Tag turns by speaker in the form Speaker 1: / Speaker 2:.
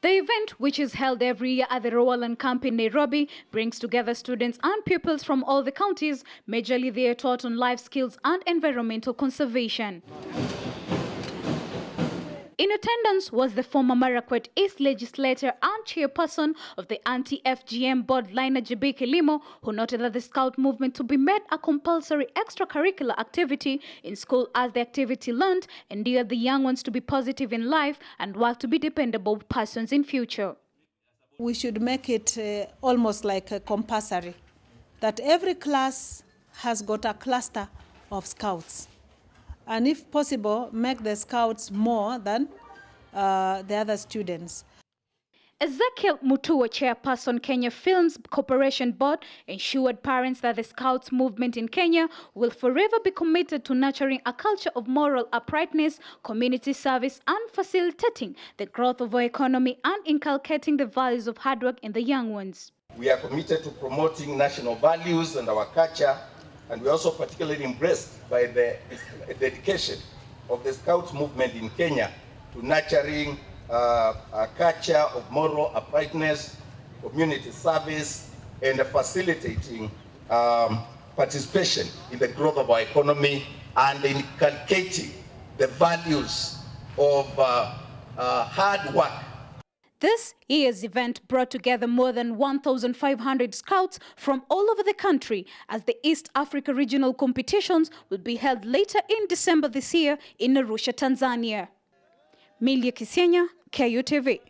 Speaker 1: The event, which is held every year at the Rowallan Camp in Nairobi, brings together students and pupils from all the counties. Majorly, they are taught on life skills and environmental conservation. In attendance was the former Marakwet East legislator and chairperson of the anti-FGM board, Linah Kilimo, who noted that the Scout movement to be made a compulsory extracurricular activity in school as the activity learned, endeared the young ones to be positive in life and work to be dependable persons in future.
Speaker 2: We should make it uh, almost like a compulsory, that every class has got a cluster of scouts and if possible, make the scouts more than uh, the other students.
Speaker 1: Ezekiel Mutua, chairperson Kenya Films Corporation Board, ensured parents that the Scouts movement in Kenya will forever be committed to nurturing a culture of moral uprightness, community service, and facilitating the growth of our economy and inculcating the values of hard work in the young ones.
Speaker 3: We are committed to promoting national values and our culture and we're also particularly impressed by the dedication of the Scouts movement in Kenya to nurturing uh, a culture of moral uprightness, community service, and facilitating um, participation in the growth of our economy and inculcating the values of uh, uh, hard work
Speaker 1: this year's event brought together more than 1,500 scouts from all over the country as the East Africa Regional Competitions will be held later in December this year in Arusha, Tanzania. Milia Kisienya, KUTV.